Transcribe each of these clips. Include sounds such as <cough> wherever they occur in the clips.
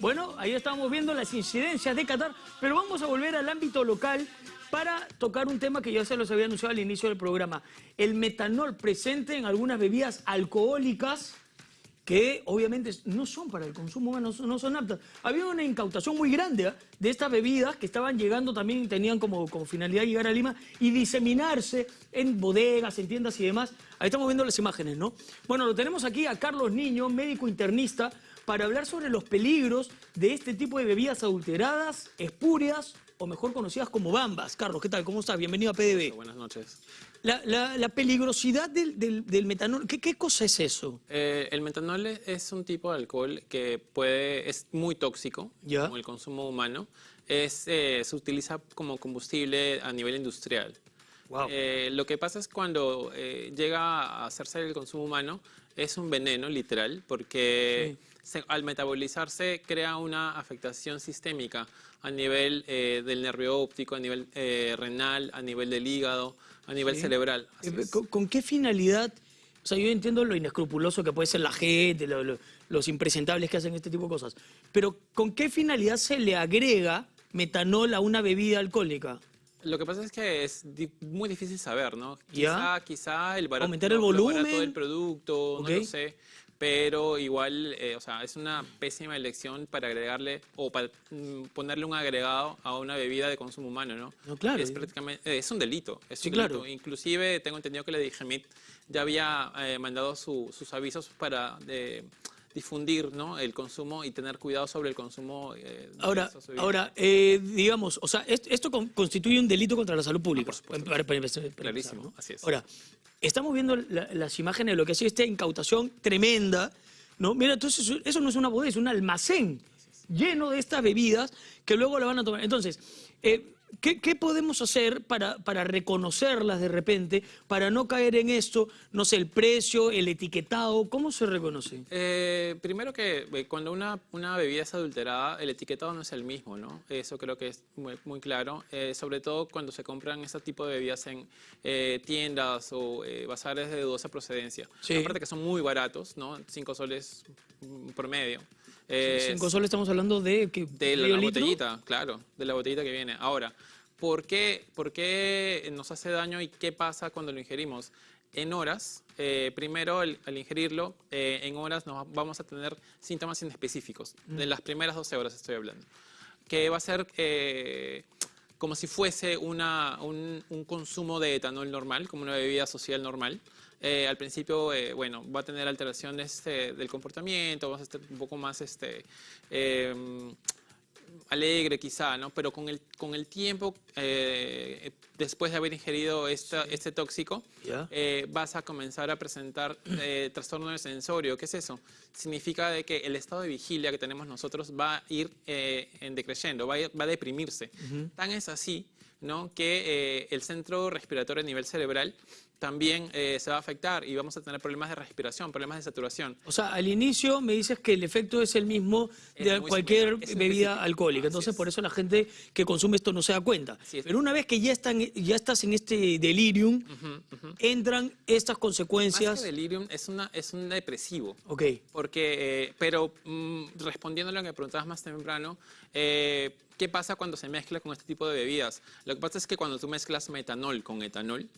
Bueno, ahí estamos viendo las incidencias de Qatar, pero vamos a volver al ámbito local para tocar un tema que ya se los había anunciado al inicio del programa. El metanol presente en algunas bebidas alcohólicas que obviamente no son para el consumo humano, no son aptas. Había una incautación muy grande ¿ah? de estas bebidas que estaban llegando también, tenían como, como finalidad llegar a Lima y diseminarse en bodegas, en tiendas y demás. Ahí estamos viendo las imágenes, ¿no? Bueno, lo tenemos aquí a Carlos Niño, médico internista, para hablar sobre los peligros de este tipo de bebidas adulteradas, espurias o mejor conocidas como bambas. Carlos, ¿qué tal? ¿Cómo estás? Bienvenido a PDB. Buenas noches. La, peligrosidad del, metanol, ¿qué, cosa es eso? Eh, el metanol es un tipo de alcohol que puede, es muy tóxico, como el consumo humano. Es, eh, se utiliza como combustible a nivel industrial. Eh, lo que pasa es cuando llega a hacerse el consumo humano, es un veneno literal, porque al metabolizarse crea una afectación sistémica a nivel del nervio óptico, a nivel renal, a nivel del hígado, a nivel cerebral. Eh, ¿Con, qué finalidad? O sea, yo entiendo lo inescrupuloso que puede ser la gente, los impresentables que hacen este tipo de cosas, pero ¿con qué finalidad se le agrega metanol a una bebida alcohólica? Lo que pasa es que es muy difícil saber, ¿no? Quizá, quizá el barato, Aumentar el volumen. del producto, no lo sé pero igual, eh, o sea, es una pésima elección para agregarle o para mm, ponerle un agregado a una bebida de consumo humano, ¿no? No, claro. Es prácticamente, eh, es un delito, es sí, claro. Inclusive tengo entendido que la DGMIT ya había eh, mandado sus avisos para difundir ¿no? el consumo y tener cuidado sobre el consumo. ahora, ahora digamos, o sea, esto, constituye un delito contra la salud pública. Clarísimo, así es. Ahora, estamos viendo las imágenes de lo que ha sido esta incautación tremenda, ¿no? Mira, entonces eso no es una bodega, es un almacén lleno de estas bebidas que luego la van a tomar. Entonces, eh, ¿Qué, podemos hacer para, para, reconocerlas de repente, para no caer en esto? No sé, el precio, el etiquetado, ¿cómo se reconoce? Eh, primero que eh, cuando una, una, bebida es adulterada, el etiquetado no es el mismo, ¿no? Eso creo que es muy, claro, eh, sobre todo cuando se compran este tipo de bebidas en tiendas o bazares de dudosa procedencia. Aparte que son muy baratos, ¿no? Cinco soles promedio. Cinco soles estamos hablando de... Que, de la, botellita, claro, de la botellita que viene. Ahora, ¿por qué, ¿por qué nos hace daño y qué pasa cuando lo ingerimos? En horas, eh, primero al, ingerirlo, eh, en horas nos vamos a tener síntomas inespecíficos. De las primeras 12 horas estoy hablando. Que va a ser eh, como si fuese una, un, un, consumo de etanol normal, como una bebida social normal. Eh, al principio, eh, bueno, va a tener alteraciones eh, del comportamiento, va a estar un poco más este, em, alegre quizá, ¿no? Pero con el, con el tiempo, después de haber ingerido este tóxico, vas a comenzar a presentar trastorno de sensorio. ¿Qué es eso? Significa de que el estado de vigilia que tenemos nosotros va a ir en decreciendo, va a, va a deprimirse. Tan es así ¿no? que el centro respiratorio a nivel cerebral también eh, se va a afectar y vamos a tener problemas de respiración, problemas de saturación. O sea, al inicio me dices que el efecto es el mismo de cualquier bebida alcohólica, entonces por eso la gente que consume esto no se da cuenta. Pero una vez que ya, están, ya estás en este delirium, entran estas consecuencias... Más que delirium es, una, es un depresivo. Ok. Porque, eh, pero mm, respondiendo a lo que preguntabas más temprano, eh, ¿qué pasa cuando se mezcla con este tipo de bebidas? Lo que pasa es que cuando tú mezclas metanol con etanol,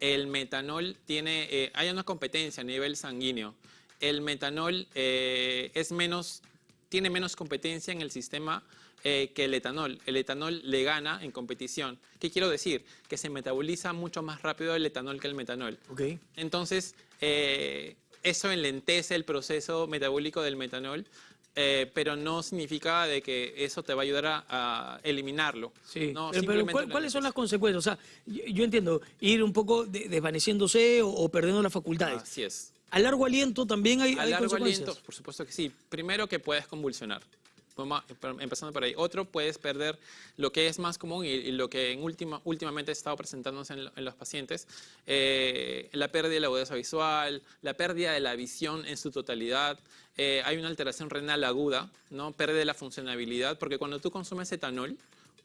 el metanol tiene, eh, hay una competencia a nivel sanguíneo. El metanol eh, es menos, tiene menos competencia en el sistema eh, que el etanol. El etanol le gana en competición. ¿Qué quiero decir? Que se metaboliza mucho más rápido el etanol que el metanol. Okay. Entonces, eso enlentece el proceso metabólico del metanol eh, pero no significa de que eso te va a ayudar a, eliminarlo. Sí, pero, ¿cuáles son las consecuencias? O sea, yo, entiendo, ir un poco desvaneciéndose o, perdiendo las facultades. Así es. ¿A largo aliento también hay, a largo aliento, por supuesto que sí. Primero que puedes convulsionar empezando por ahí. Otro, puedes perder lo que es más común y, lo que en última, últimamente ha estado presentándose en, los pacientes, eh, la pérdida de la agudeza visual, la pérdida de la visión en su totalidad, eh, hay una alteración renal aguda, ¿no? pérdida de la funcionabilidad, porque cuando tú consumes etanol,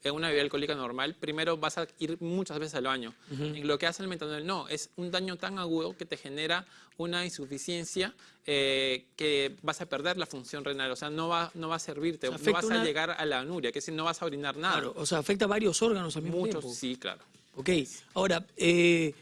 en una bebida alcohólica normal, primero vas a ir muchas veces al baño. En lo que hace el metanol, no, es un daño tan agudo que te genera una insuficiencia eh, que vas a perder la función renal, o sea, no va, no va a servirte, O sea, no vas a llegar a la anuria, que es decir, no vas a orinar nada. Claro, o sea, afecta a varios órganos al mismo Muchos, tiempo. sí, claro. Ok, ahora, eh,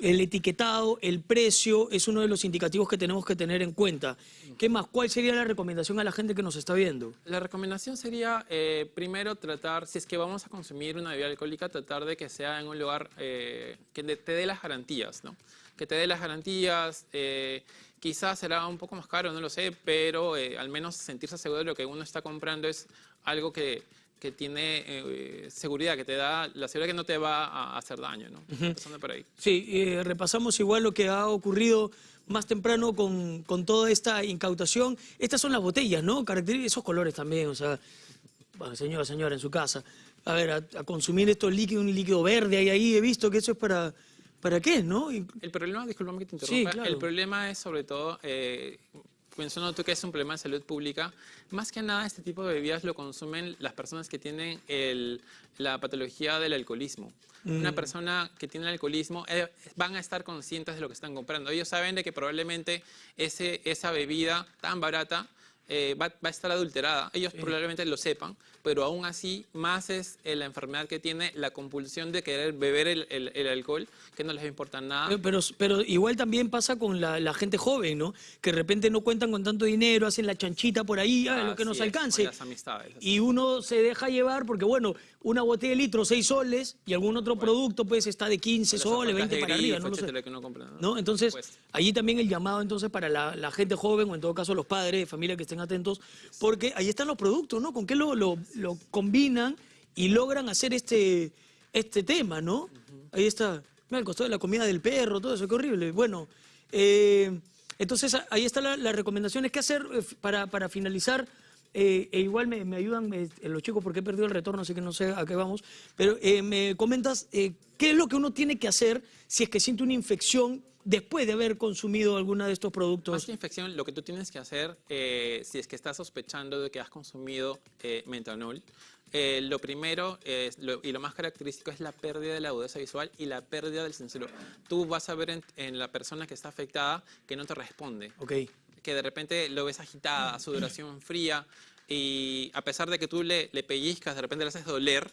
el etiquetado, el precio, es uno de los indicativos que tenemos que tener en cuenta. ¿Qué más? ¿Cuál sería la recomendación a la gente que nos está viendo? La recomendación sería, eh, primero, tratar, si es que vamos a consumir una bebida alcohólica, tratar de que sea en un lugar eh, que te dé las garantías, ¿no? Que te dé las garantías, eh, quizás será un poco más caro, no lo sé, pero eh, al menos sentirse seguro de lo que uno está comprando es algo que, que tiene eh, seguridad, que te da la seguridad que no te va a hacer daño, ¿no? Empezando por ahí. Sí, eh, repasamos igual lo que ha ocurrido más temprano con, con toda esta incautación. Estas son las botellas, ¿no? Caracteri- esos colores también, o sea, bueno, señora, señora, en su casa. A ver, a, a consumir estos líquidos, un líquido verde ahí, ahí, he visto que eso es para, ¿para qué, no? El problema, disculpame que te Sí, interrumpa, claro. el problema es sobre todo, eh, pensando tú que es un problema de salud pública, más que nada este tipo de bebidas lo consumen las personas que tienen el- la patología del alcoholismo. Mm. Una persona que tiene el alcoholismo eh, van a estar conscientes de lo que están comprando. Ellos saben de que probablemente ese, esa bebida tan barata eh, va, va a estar adulterada. Ellos probablemente lo sepan, pero aún así más es eh, la enfermedad que tiene la compulsión de querer beber el, el- el alcohol que no les va a importar nada. Pero, pero igual también pasa con la, la gente joven, ¿no? Que de repente no cuentan con tanto dinero, hacen la chanchita por ahí, ah, lo que nos es, alcance. las amistades. Y uno se deja llevar porque, bueno, una botella de litro, 6 soles, y algún otro producto, pues, está de 15 Las soles, zapatas 20 de para arriba, no lo sé. que ¿no? ¿no? Entonces, Pues, allí también el llamado entonces para la, la gente joven o en todo caso los padres de familia que estén atentos, porque ahí están los productos, ¿no? Con qué lo, lo- lo combinan y logran hacer este, este tema, ¿no? Ahí está, mira, el costo de la comida del perro, todo eso, qué horrible. Bueno, eh, entonces ahí están la- las recomendaciones. ¿Qué hacer eh, para, para finalizar? Eh, e igual me, me ayudan los chicos porque he perdido el retorno, así que no sé a qué vamos. Pero eh, me comentas eh, qué es lo que uno tiene que hacer si es que siente una infección después de haber consumido alguna de estos Más productos. que infección, lo que tú tienes que hacer, eh, si es que estás sospechando de que has consumido eh, metanol, eh, lo primero es, lo- y lo más característico es la pérdida de la agudeza visual y la pérdida del sensor. Tú vas a ver en, en la persona que está afectada que no te responde. Ok. que de repente lo ves agitada, su duración fría, y a pesar de que tú le, le pellizcas, de repente le haces doler,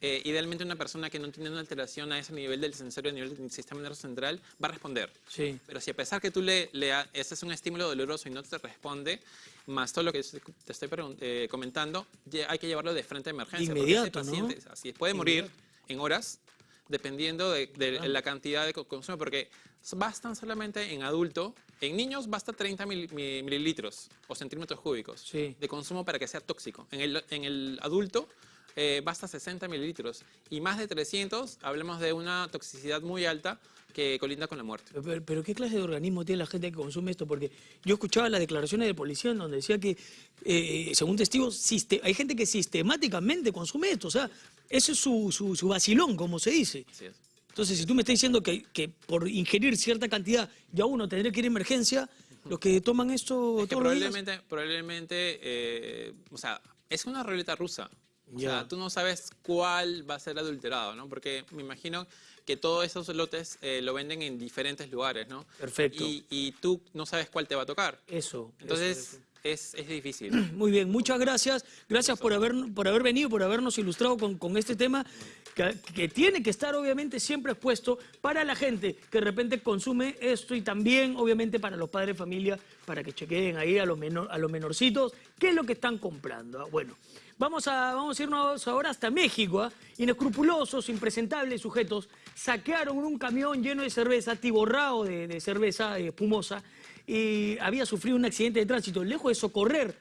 eh, idealmente una persona que no tiene una alteración a ese nivel del sensor, a nivel del sistema nervioso central, va a responder. Sí. Pero si a pesar que tú le, le es un estímulo doloroso y no te responde, más todo lo que te estoy eh, comentando, hay que llevarlo de frente a emergencia. Inmediato, ¿no? así puede morir en horas, dependiendo de, de la cantidad de co- consumo, porque bastan solamente en adulto, en niños basta 30 mil- mi- mililitros o centímetros cúbicos Sí. de consumo para que sea tóxico. En el, en el adulto eh, basta 60 mililitros y más de 300, hablemos de una toxicidad muy alta que colinda con la muerte. Pero, pero ¿qué clase de organismo tiene la gente que consume esto? Porque yo escuchaba las declaraciones de policía en donde decía que, eh, según testigos, hay gente que sistemáticamente consume esto. O sea, ese es su, su, su vacilón, como se dice. Así es. Entonces, si tú me estás diciendo que, que por ingerir cierta cantidad ya uno tendría que ir a emergencia, los que toman esto Es que probablemente, probablemente eh, o sea, es una ruleta rusa. O sea, tú no sabes cuál va a ser adulterado, ¿no? Porque me imagino que todos esos lotes eh, lo venden en diferentes lugares, ¿no? Perfecto. Y, y tú no sabes cuál te va a tocar. Eso. Entonces, eso, eso. Es, es difícil. <clears throat> Muy bien, muchas gracias. Gracias por haber, por haber venido, por habernos ilustrado con, con este tema que, que tiene que estar obviamente siempre expuesto para la gente que de repente consume esto y también obviamente para los padres de familia, para que chequeen ahí a los, menor, a los menorcitos qué es lo que están comprando. Ah, Bueno, vamos a, vamos a irnos ahora hasta México. ¿ah? Inescrupulosos, impresentables sujetos saquearon un camión lleno de cerveza, atiborrado de, cerveza espumosa y había sufrido un accidente de tránsito. Lejos de socorrer